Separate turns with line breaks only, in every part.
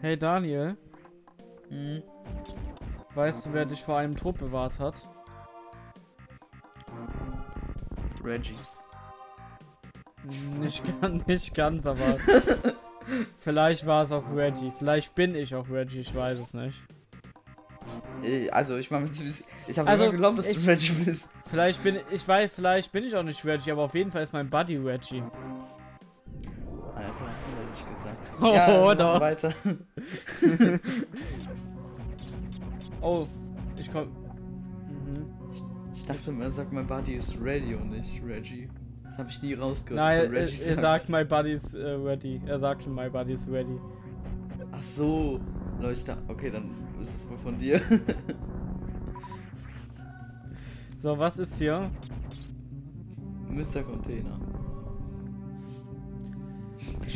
Hey Daniel,
Hm.
weißt du, wer dich vor einem Tod bewahrt hat?
Reggie.
Nicht, ganz, nicht ganz, aber vielleicht war es auch Reggie. Vielleicht bin ich auch Reggie, ich weiß es nicht.
Äh, Also, ich meine, ich habe
Also,
immer geglaubt, dass
ich-
du Reggie bist.
Vielleicht bin ich weiß, vielleicht bin ich auch nicht Reggie, aber auf jeden Fall ist mein Buddy Reggie.
Ich gesagt.
Oh,
ja,
doch.
weiter.
Oh, ich komm. Mhm.
Ich dachte immer, er sagt, mein Buddy ist ready und nicht Reggie. Das habe ich nie rausgehört.
Nein,
er Reggie
er sagt, my buddy is äh, ready. Er sagt schon, my buddy is ready.
Ach so. Ich dachte, okay, dann ist es wohl von dir.
So, was ist hier?
Mr. Container.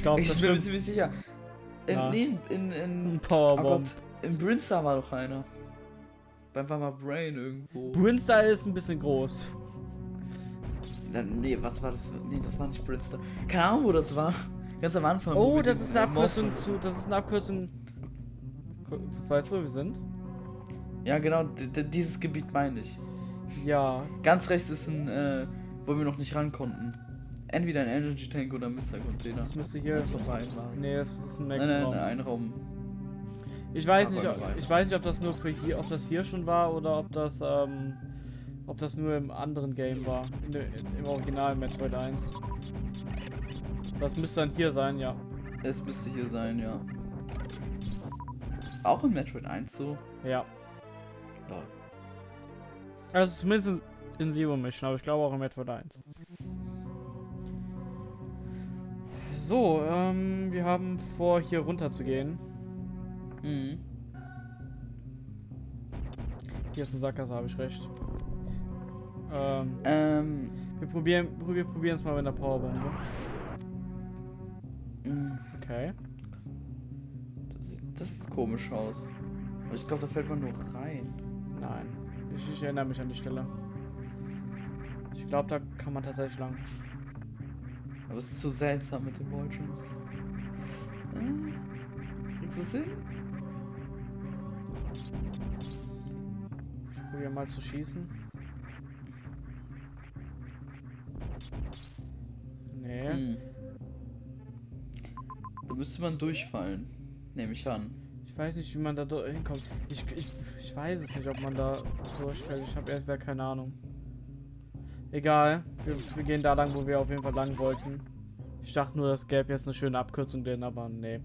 Ich glaube,
Ich
das
bin mir ziemlich sicher. In,
Ja.
nee, in, in, oh
Powerbomb.
Gott, in Brinstar war doch einer. Beim Mama Brain irgendwo.
Brinstar ist ein bisschen groß.
Na, nee, was war das? Nee, das war nicht Brinstar. Keine Ahnung, wo das war. Ganz am Anfang.
Oh, das ist eine
äh, Mob-
Abkürzung zu. Das ist eine Abkürzung. Weißt du, wo wir sind?
Ja, genau, dieses Gebiet meine ich.
Ja.
Ganz rechts ist ein, äh, wo wir noch nicht ran konnten. Entweder ein Energy Tank oder Mr. Container.
Das müsste hier.
Es.
Nee, das ist ein
nein,
nächster
nein,
Raum.
nein, ein Raum.
Ich weiß
Aber
nicht, ob, ich weiß nicht, ob das nur für hier, ob das hier schon war oder ob das, ähm, ob das nur im anderen Game war, in in, im Original Metroid 1. Das müsste dann hier sein, ja.
Es müsste hier sein, ja. Auch in Metroid 1 so.
Ja.
Lol.
Also zumindest in, in Zero Mission, aber ich glaube auch in Metroid 1. So, ähm, wir haben vor, hier runter zu gehen.
Mhm.
Hier ist ein Sackgasse, habe ich recht. Ähm,
Ähm.
wir probieren, wir probieren es mal mit einer Powerbombe.
mh,
Okay.
Das, sieht- das sieht komisch aus. Aber ich glaube, da fällt man nur rein.
Nein, ich, ich erinnere mich an die Stelle. Ich glaube, da kann man tatsächlich lang.
Aber es ist so seltsam mit den Wallrooms. Hm? Kriegst du es hin?
Ich probiere mal zu schießen. Nee.
Hm. Da müsste man durchfallen. Nehme ich an.
Ich weiß nicht, wie man da hinkommt. Ich, ich, ich weiß es nicht, ob man da durchfällt. Ich habe erst da keine Ahnung. Egal. Wir, wir gehen da lang, wo wir auf jeden Fall lang wollten. Ich dachte nur, das gäbe jetzt eine schöne Abkürzung denn, aber nee.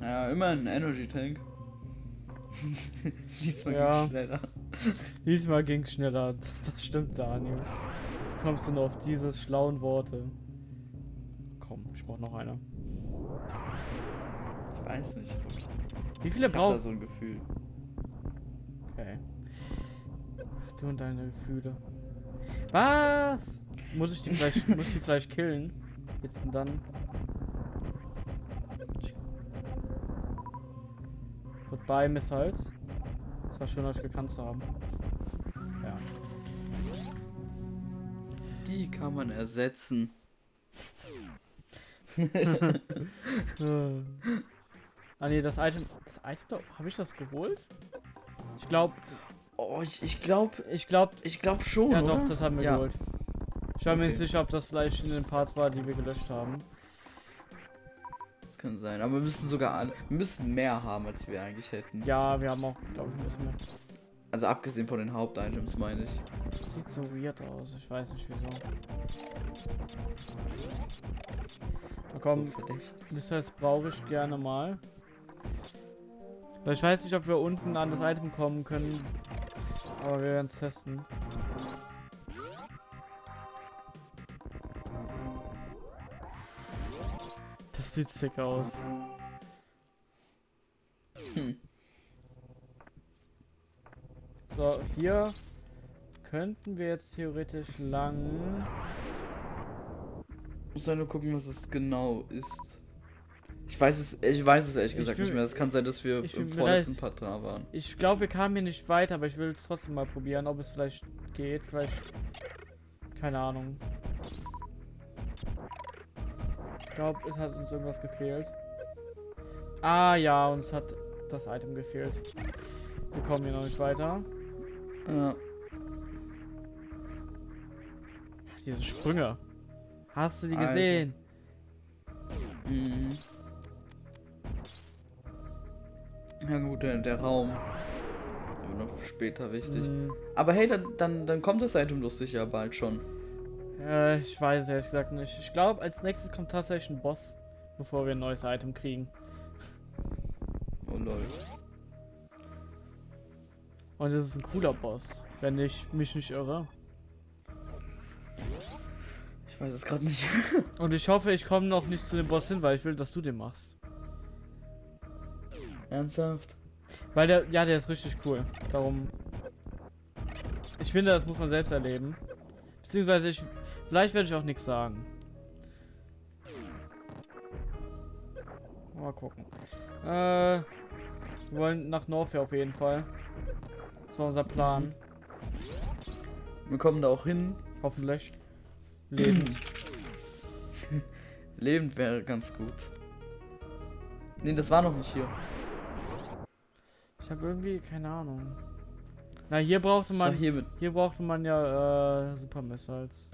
Ja, immer ein Energy Tank. Diesmal
Ja.
geht's schneller.
Diesmal ging's schneller. Das, das stimmt, Daniel. Wie kommst du nur auf diese schlauen Worte? Komm, ich brauch noch eine.
Ich weiß nicht.
Wie viele
Ich hab da so ein Gefühl.
Okay. Du und deine Gefühle. Was? Muss ich die vielleicht, muss ich die vielleicht killen? Jetzt und dann. Goodbye, Miss Holz. Es war schön, euch gekannt zu haben. Ja.
Die kann man ersetzen.
ah ne, das Item. Das Item, habe ich das geholt? Ich glaube,
Oh, ich, ich glaube,
ich glaube,
ich glaube schon.
ja
oder?
doch, das haben wir
Ja.
geholt. Ich war mir nicht
Okay.
sicher, ob das vielleicht in den Parts war, die wir gelöscht haben.
Das kann sein. Aber wir müssen sogar. Wir müssen mehr haben, als wir eigentlich hätten.
Ja, wir haben auch, glaube ich, ein bisschen mehr.
Also abgesehen von den Hauptitems, meine ich.
Sieht so weird aus, ich weiß nicht wieso. Na komm,
So verdächtig.
Missiles brauche ich gerne mal. Ich weiß nicht, ob wir unten an das Item kommen können. Aber wir werden es testen. Das sieht sick aus.
Hm.
So, hier könnten wir jetzt theoretisch lang.
Muss halt nur gucken, was es genau ist. Ich weiß es, ich weiß es ehrlich
Ich
gesagt
will-
nicht mehr. Es kann sein, dass wir im vorletzten Part da waren.
Ich glaube, wir kamen hier nicht weiter, aber ich will es trotzdem mal probieren, ob es vielleicht geht. Vielleicht. Keine Ahnung. Ich glaube, es hat uns irgendwas gefehlt. Ah ja, uns hat das Item gefehlt. Wir kommen hier noch nicht weiter.
Ja.
Diese Sprünge. Hast du die
Alter.
gesehen?
Mhm. Ja gut, der, der Raum. Der wird noch später wichtig.
Hm,
Aber hey, dann, dann, dann kommt das Item doch sicher bald schon.
äh, ich weiß ehrlich gesagt nicht. Ich glaube, als nächstes kommt tatsächlich ein Boss, bevor wir ein neues Item kriegen.
Oh lol.
Und es ist ein cooler Boss, wenn ich mich nicht irre.
Ich weiß es gerade nicht.
Und ich hoffe, ich komme noch nicht zu dem Boss hin, weil ich will, dass du den machst.
Ernsthaft?
Weil der, ja, der ist richtig cool. Darum. Ich finde, das muss man selbst erleben. Beziehungsweise ich, vielleicht werde ich auch nichts sagen. Mal gucken. Äh, wir wollen nach Norfair auf jeden Fall. Das war unser Plan.
Wir kommen da auch hin.
Hoffentlich. Lebend.
Lebend wäre ganz gut. Nee, das war noch nicht hier.
Ich habe irgendwie keine Ahnung. Na, hier brauchte man.
hier.
Hier brauchte man ja äh, Super Missiles.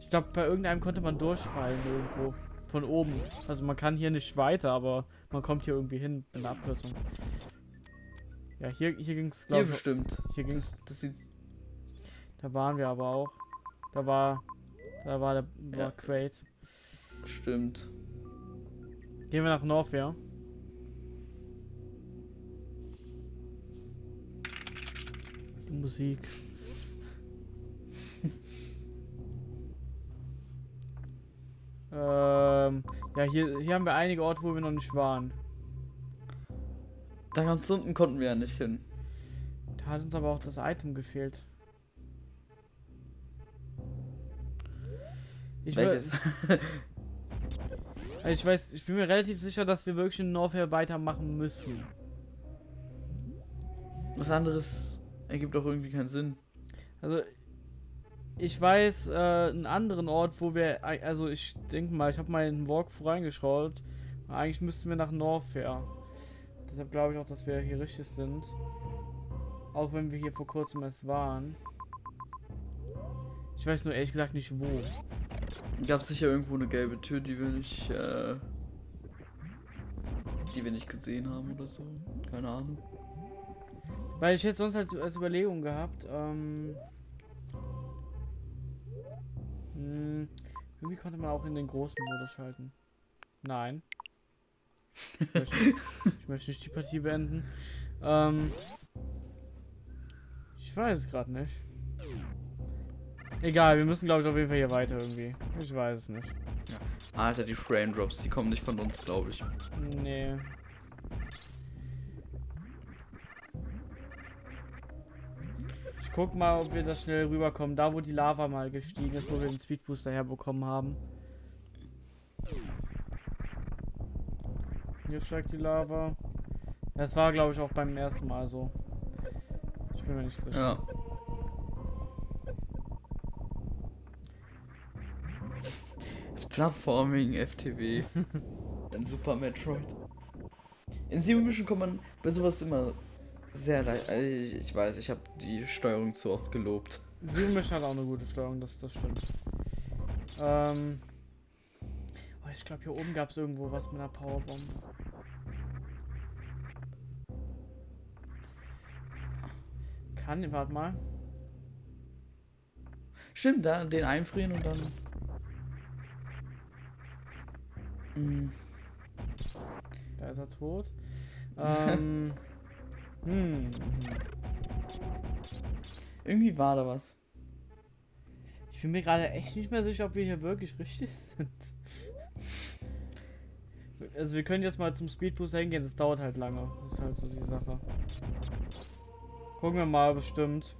Ich glaube, bei irgendeinem konnte man durchfallen irgendwo. Von oben. Also man kann hier nicht weiter, aber man kommt hier irgendwie hin in der Abkürzung. Ja, hier, hier ging es,
Hier
glaube ich.
bestimmt.
Hier ging's.
Das, das sieht.
Da waren wir aber auch. Da war. Da war der war
Ja.
Crate.
Stimmt.
Gehen wir nach Norfair. Die Musik. ähm, ja, hier, hier haben wir einige Orte, wo wir noch nicht waren.
Da ganz unten konnten wir ja nicht hin.
Da hat uns aber auch das Item gefehlt. Ich, we-
Welches?
ich weiß, ich bin mir relativ sicher, dass wir wirklich in Norfair weitermachen müssen.
Was anderes ergibt doch irgendwie keinen Sinn.
Also, ich weiß äh, einen anderen Ort, wo wir, also ich denke mal, ich habe mal in den Walkthrough reingeschaut. Eigentlich müssten wir nach Norfair. Deshalb glaube ich auch, dass wir hier richtig sind. Auch wenn wir hier vor kurzem erst waren. Ich weiß nur ehrlich gesagt nicht wo.
Gab sicher irgendwo eine gelbe Tür, die wir nicht, äh, die wir nicht gesehen haben oder so. Keine Ahnung.
Weil ich hätte sonst halt als Überlegung gehabt, ähm. Hm, irgendwie konnte man auch in den großen Modus schalten. Nein. Ich möchte, ich möchte nicht die Partie beenden. Ähm. Ich weiß es gerade nicht. Egal, wir müssen glaube ich auf jeden Fall hier weiter irgendwie. Ich weiß es nicht.
Alter, die Frame Drops, die kommen nicht von uns, glaube ich.
Nee. Guck mal, ob wir das schnell rüberkommen. Da, wo die Lava mal gestiegen ist, wo wir den Speedbooster herbekommen haben. Hier steigt die Lava. Das war, glaube ich, auch beim ersten Mal so. Ich bin mir nicht sicher.
Ja. Plattforming, FTW. Ein Super Metroid. In Zero Mission kommt man bei sowas immer sehr leicht. Also ich, ich weiß, ich habe die Steuerung zu oft gelobt.
Zero Mission hat auch eine gute Steuerung, das, das stimmt. Ähm. Oh, ich glaube, hier oben gab es irgendwo was mit einer Powerbomb. Kann, warte mal.
Stimmt, da den einfrieren und dann. Mm,
Da ist er tot. Ähm. hm.
Irgendwie war da was.
Ich bin mir gerade echt nicht mehr sicher, ob wir hier wirklich richtig sind. Also wir können jetzt mal zum Speedbooster hingehen, das dauert halt lange. Das ist halt so die Sache. Gucken wir mal, bestimmt.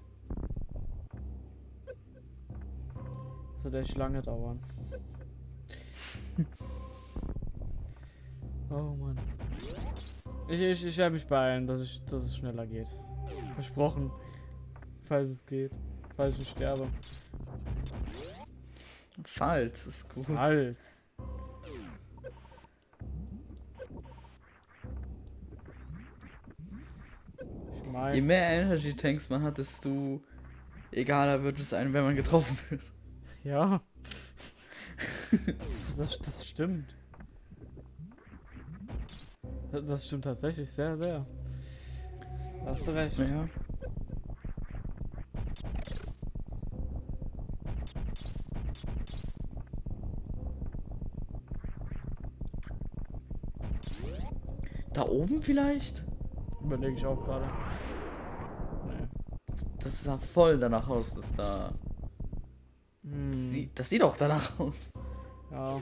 Das wird echt lange dauern. oh Mann. Ich, ich, ich werde mich beeilen, dass, ich, dass es schneller geht. Versprochen. Falls es geht. Falls ich sterbe.
Falls ist gut.
Falls.
Ich
mein, Je
mehr Energy Tanks man hat, desto egaler wird es einem, wenn man getroffen wird.
Ja. das, das stimmt. Das, das stimmt tatsächlich sehr, sehr. Da hast du recht.
Ja. Da oben vielleicht?
Überlege ich auch gerade. Nee.
Das sah voll danach aus, dass da.
Hm,
Das sieht, das sieht auch danach aus.
ja.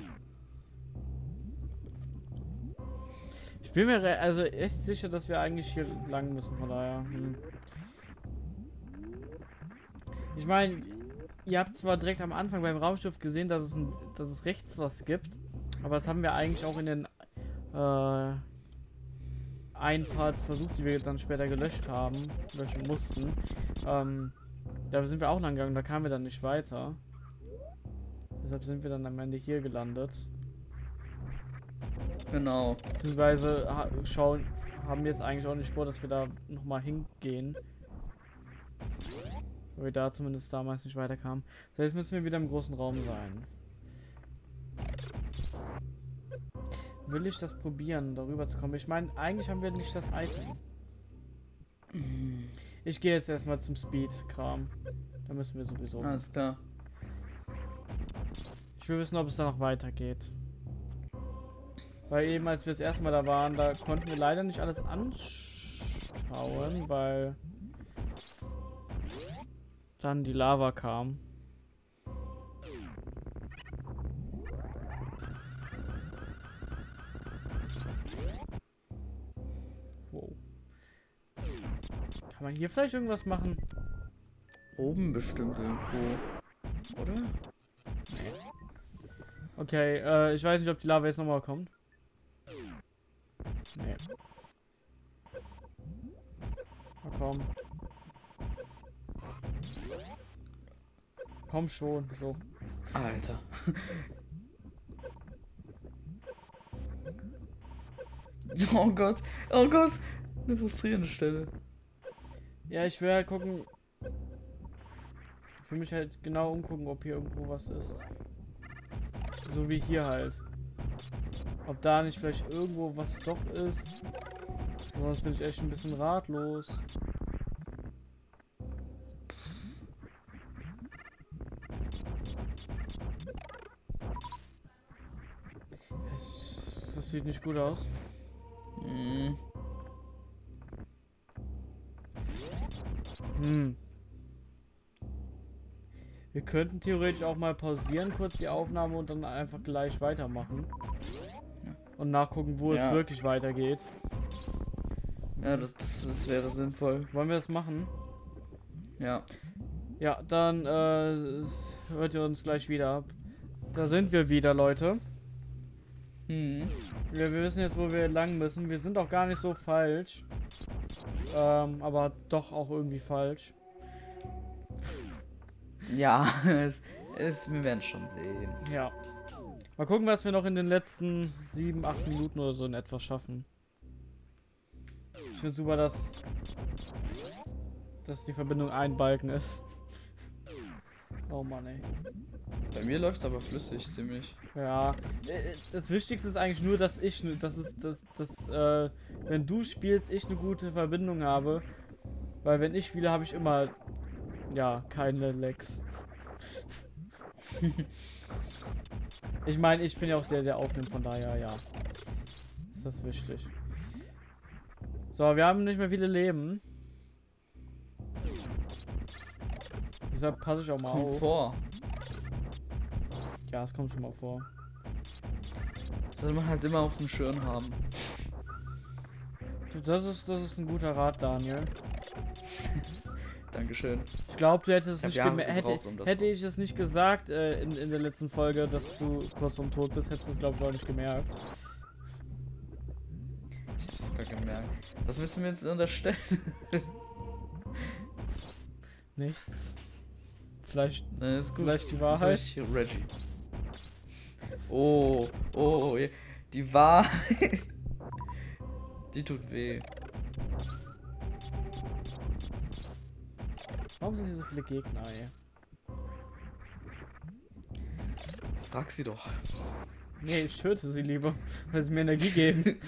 Bin mir also echt sicher, dass wir eigentlich hier lang müssen, von daher. Hm. Ich meine, ihr habt zwar direkt am Anfang beim Raumschiff gesehen, dass es, ein, dass es rechts was gibt, aber das haben wir eigentlich auch in den äh, ein Parts versucht, die wir dann später gelöscht haben, löschen mussten. Ähm, da sind wir auch lang gegangen, da kamen wir dann nicht weiter. Deshalb sind wir dann am Ende hier gelandet.
Genau.
Beziehungsweise ha schauen, haben wir jetzt eigentlich auch nicht vor, dass wir da nochmal hingehen. Weil wir da zumindest damals nicht weiterkamen. So, jetzt müssen wir wieder im großen Raum sein. Will ich das probieren, darüber zu kommen? Ich meine, eigentlich haben wir nicht das Item. Ich gehe jetzt erstmal zum Speed-Kram. Da müssen wir sowieso.
Alles klar.
Ich will wissen, ob es da noch weitergeht. Weil eben, als wir das erste Mal da waren, da konnten wir leider nicht alles anschauen, weil dann die Lava kam. Wow. Kann man hier vielleicht irgendwas machen?
Oben bestimmt irgendwo. Oder?
Okay, äh, ich weiß nicht, ob die Lava jetzt nochmal kommt. Nee. Na komm. Komm schon, so.
Alter. oh Gott. Oh Gott. Eine frustrierende Stelle.
Ja, ich will halt gucken. Ich will mich halt genau umgucken, ob hier irgendwo was ist. So wie hier halt. Ob da nicht vielleicht irgendwo was doch ist. Sonst bin ich echt ein bisschen ratlos. Das, das sieht nicht gut aus.
Hm.
Hm. Wir könnten theoretisch auch mal pausieren, kurz die Aufnahme und dann einfach gleich weitermachen. Und nachgucken, wo
Ja.
es wirklich weitergeht.
Ja, das, das, das wäre sinnvoll.
Wollen wir das machen?
Ja.
Ja, dann äh, hört ihr uns gleich wieder. Da sind wir wieder, Leute.
Hm.
Wir, wir wissen jetzt, wo wir lang müssen. Wir sind auch gar nicht so falsch. Ähm, aber doch auch irgendwie falsch.
Ja, es, es, wir werden schon sehen.
Ja. Mal gucken, was wir noch in den letzten sieben, acht Minuten oder so in etwas schaffen. Ich finde super, dass, dass die Verbindung ein Balken ist. Oh Mann, ey.
Bei mir läuft es aber flüssig, ziemlich.
Ja, äh, das Wichtigste ist eigentlich nur, dass ich, dass es, dass, dass, äh, wenn du spielst, ich eine gute Verbindung habe. Weil wenn ich spiele, habe ich immer, ja, keine Lags. ich meine, ich bin ja auch der, der aufnimmt, von daher, ja. Ist das wichtig. So, wir haben nicht mehr viele Leben. Deshalb passe ich auch mal
Kommt
auf.
vor.
Ja, es kommt schon mal vor.
Das man halt immer auf dem Schirm haben.
Das ist, das ist ein guter Rat, Daniel.
Dankeschön.
Ich glaube, du hättest es
Ich
nicht
Jahre
gemerkt. Hätte,
gebraucht, um
hätte ich es nicht gesagt äh, in, in der letzten Folge, dass du kurz vorm Tod bist, hättest du es, glaube ich, auch nicht gemerkt.
Ich hab's sogar gemerkt. Was müssen wir jetzt unterstellen?
Nichts. Vielleicht,
Na, ist gut.
vielleicht die Wahrheit.
ich Reggie. Oh, oh, die Wahrheit. Die tut weh.
Warum sind hier so viele Gegner, ey?
Frag sie doch.
Nee, ich töte sie lieber, weil sie mir Energie geben.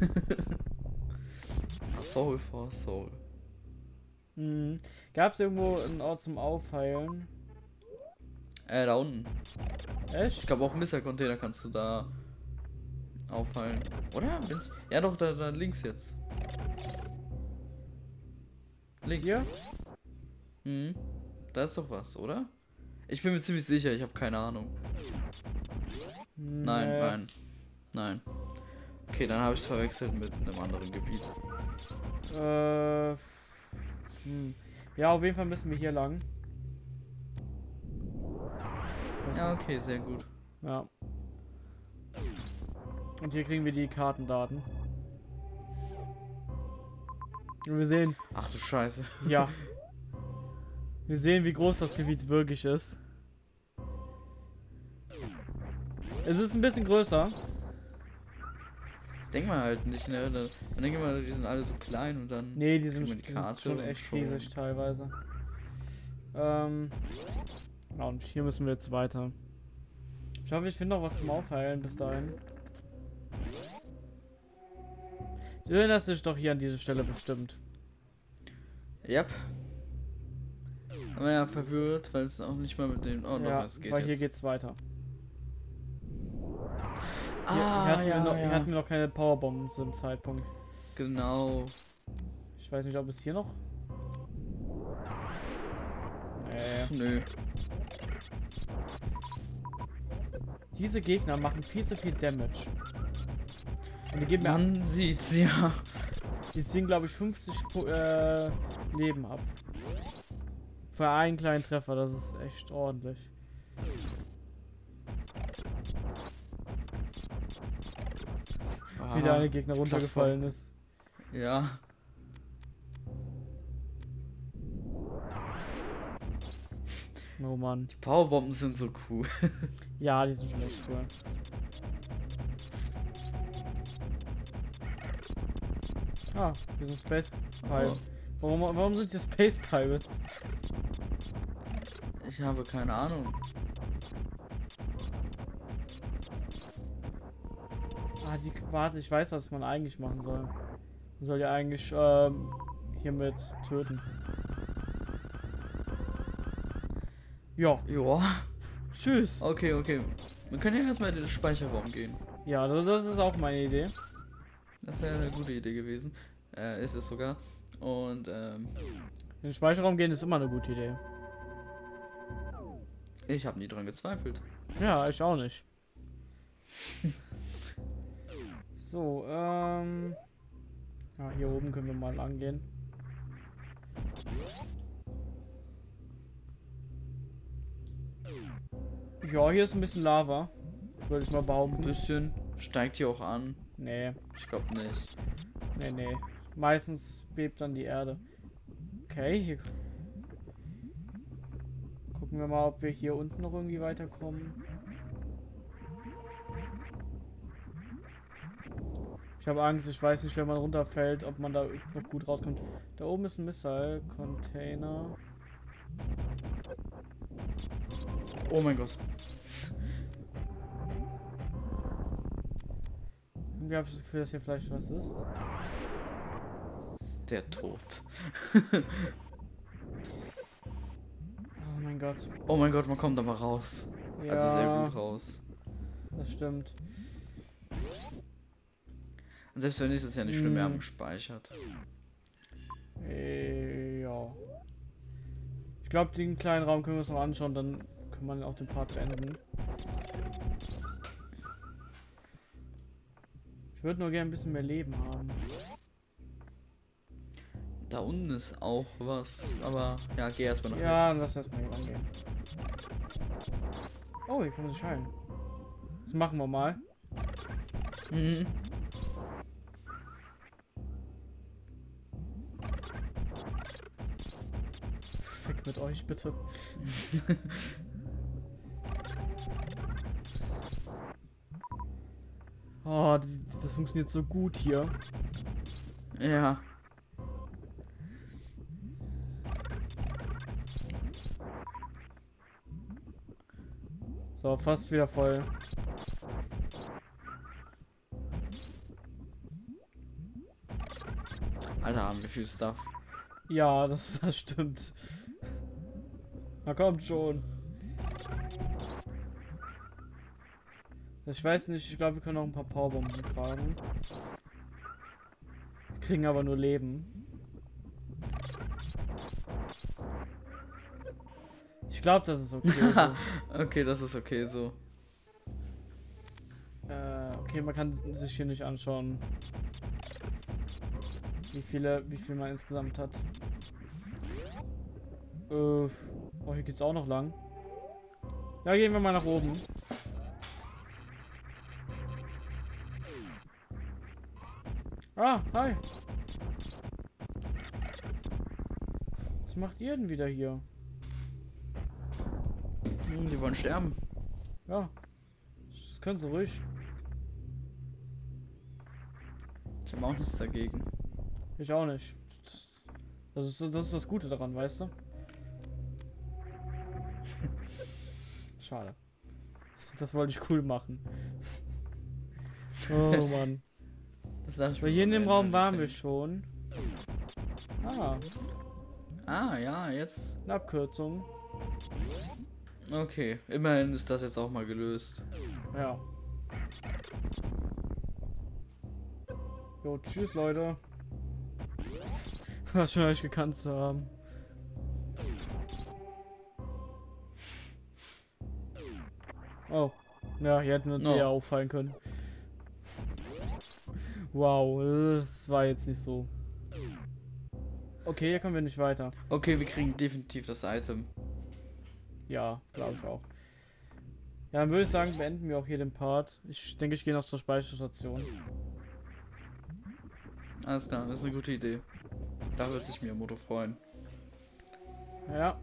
Soul for Soul.
hm. Gab es irgendwo einen Ort zum Aufheilen?
Äh, da unten. Ich
Echt?
glaube auch Missile-Container kannst du da aufheilen. Oder? Ja doch, da, da links jetzt. Links.
Hier?
Mhm. Da ist doch was, oder? Ich bin mir ziemlich sicher, ich habe keine Ahnung. Nein,
Nee.
nein. Nein. Okay, dann habe ich es verwechselt mit einem anderen Gebiet.
Äh, hm. Ja, auf jeden Fall müssen wir hier lang. Das-
Ja, okay, sehr gut.
ja. Und hier kriegen wir die Kartendaten. Wir sehen,
Ach du Scheiße.
ja. Wir sehen, wie groß das Gebiet wirklich ist. Es ist ein bisschen größer.
Das denkt man halt nicht, ne? Dann, dann denkt man, die sind alle so klein und dann.
Nee, die sind,
man
die sind schon echt riesig teilweise. Ähm, ja, und hier müssen wir jetzt weiter. Ich hoffe, ich finde noch was zum Aufheilen bis dahin. Du erinnerst dich doch hier an diese Stelle bestimmt.
Yep. Aber ja, verwirrt, weil es auch nicht mal mit dem. Oh, noch
ja,
was geht.
weil hier geht's weiter.
Ah,
hier, hatten
ja,
wir noch, hier hatten wir noch keine Powerbomben zu dem Zeitpunkt.
Genau.
Ich weiß nicht, ob es hier noch. Nee.
Nö.
Diese Gegner machen viel zu viel Damage. Und die geben mir
Man sieht's, ja.
Die ziehen, glaube ich, 50 Po- äh, Leben ab. Für einen kleinen Treffer, das ist echt ordentlich. Wie der eine Gegner runtergefallen ist.
Ja.
Oh Mann.
Die Powerbomben sind so cool.
Ja, die sind schon echt cool. Ah, wir sind Space Pirates. Warum, warum sind hier Space Pirates?
Ich habe keine Ahnung.
Ah, die, warte, ich weiß, was man eigentlich machen soll. Man soll ja eigentlich ähm, hiermit töten. Ja,
Ja.
tschüss.
Okay, okay. Wir können ja erstmal in den Speicherraum gehen.
Ja, das, das ist auch meine Idee.
Das wäre eine gute Idee gewesen. Äh, ist es sogar. Und, ähm,
In den Speicherraum gehen ist immer eine gute Idee.
ich habe nie dran gezweifelt.
Ja, ich auch nicht. so, ähm. Ja, hier oben können wir mal angehen. Ja, hier ist ein bisschen Lava. Würde ich mal
Ein
behaupten.
bisschen. Steigt hier auch an.
Nee,
Ich glaube nicht.
nee, nee. Meistens bebt dann die Erde. Okay, hier. Gucken wir mal, ob wir hier unten noch irgendwie weiterkommen. Ich habe Angst, ich weiß nicht, wenn man runterfällt, ob man da noch gut rauskommt. Da oben ist ein Missile-Container.
Oh mein Gott.
Irgendwie habe ich das Gefühl, dass hier vielleicht was ist.
Der Tod.
Oh mein Gott.
Oh mein Gott, man kommt aber raus.
Ja,
Also sehr gut raus.
das stimmt.
Und selbst wenn nicht, ist es ja nicht schlimm, wir
Mm.
haben gespeichert.
Äh, ja. Ich glaube, den kleinen Raum können wir uns noch anschauen, dann kann man auch den Part beenden. Würde nur gerne ein bisschen mehr Leben haben.
Da unten ist auch was, aber ja, geh erstmal nach
Ja,
rechts.
lass erstmal hier rangehen. Oh, hier kann man sich heilen. Das machen wir mal.
Mhm.
Fick mit euch, bitte. Oh, das, funktioniert so gut hier.
Ja.
So, fast wieder voll.
Alter, haben wir viel Stuff.
Ja, das, das stimmt. Na kommt schon. Ich weiß nicht, ich glaube, wir können noch ein paar Powerbomben tragen. Wir kriegen aber nur Leben. Ich glaube, das ist okay. so.
okay, das ist okay so.
Äh, okay, man kann sich hier nicht anschauen, wie viele, wie viel man insgesamt hat. Äh, oh, hier geht's auch noch lang. Ja, gehen wir mal nach oben. Ah, hi. Was macht ihr denn wieder hier?
Hm, die wollen sterben.
Ja. Das können sie ruhig.
Ich habe auch nichts dagegen.
Ich auch nicht. Das ist, das ist das Gute daran, weißt du? Schade. Das wollte ich cool machen. Oh Mann.
Das dachte ich mir
hier in dem Raum waren wir schon. Ah,
Ah, ja, jetzt.
eine Abkürzung.
Okay, immerhin ist das jetzt auch mal gelöst.
Ja. Jo, tschüss Leute. War schon euch gekannt zu haben. Oh. Ja, hier hätten wir uns eher auffallen können. Wow, das war jetzt nicht so. Okay, hier kommen wir nicht weiter.
Okay, wir kriegen definitiv das Item.
Ja, glaube ich auch. Ja, dann würde ich sagen, beenden wir auch hier den Part. Ich denke, ich gehe noch zur Speicherstation.
Alles klar, das ist eine gute Idee. Da wird sich Miyamoto freuen.
Ja,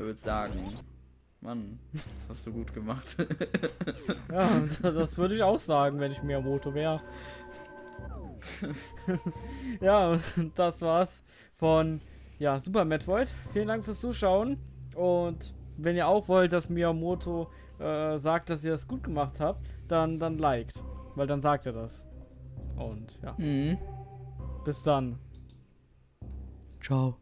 Er wird sagen, Mann, das hast du gut gemacht.
ja, das würde ich auch sagen, wenn ich Miyamoto wäre. ja, das war's von ja, Super Metroid. Vielen Dank fürs Zuschauen. Und wenn ihr auch wollt, dass Miyamoto äh, sagt, dass ihr das gut gemacht habt, dann, dann liked. Weil dann sagt er das. Und ja,
mhm.
bis dann.
Ciao.